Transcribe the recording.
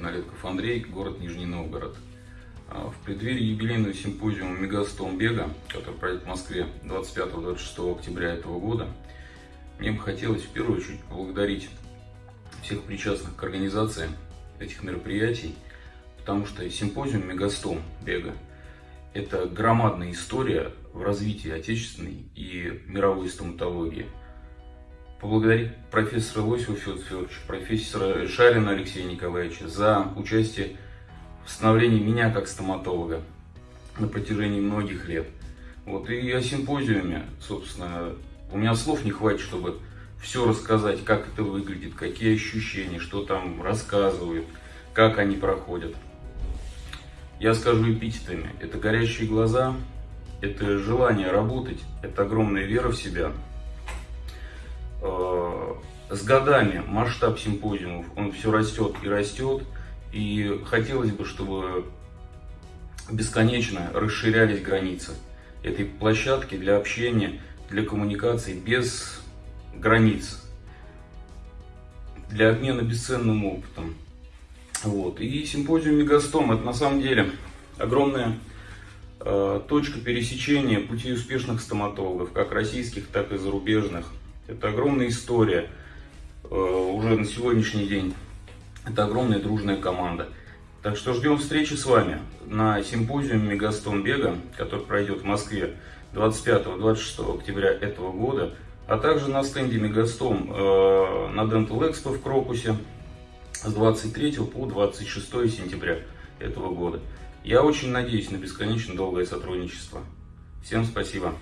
Налетков Андрей, город Нижний Новгород. А, в преддверии юбилейного симпозиума Мегастом Бега, который пройдет в Москве 25-26 октября этого года, мне бы хотелось в первую очередь поблагодарить всех причастных к организации этих мероприятий, потому что симпозиум Мегастом Бега – это громадная история в развитии отечественной и мировой стоматологии – поблагодарить профессора Лосева Федора Федоровича, профессора Шарина Алексея Николаевича за участие в становлении меня как стоматолога на протяжении многих лет. Вот, и о симпозиуме, собственно, у меня слов не хватит, чтобы все рассказать, как это выглядит, какие ощущения, что там рассказывают, как они проходят. Я скажу эпитетами. Это горящие глаза, это желание работать, это огромная вера в себя – с годами масштаб симпозиумов, он все растет и растет, и хотелось бы, чтобы бесконечно расширялись границы этой площадки для общения, для коммуникации без границ, для обмена бесценным опытом. Вот. И симпозиум Мегастом это на самом деле огромная э, точка пересечения пути успешных стоматологов, как российских, так и зарубежных. Это огромная история уже на сегодняшний день. Это огромная дружная команда. Так что ждем встречи с вами на симпозиуме Мегастон Бега, который пройдет в Москве 25-26 октября этого года, а также на стенде Мегастом э, на Dental Expo в Крокусе с 23 по 26 сентября этого года. Я очень надеюсь на бесконечно долгое сотрудничество. Всем спасибо.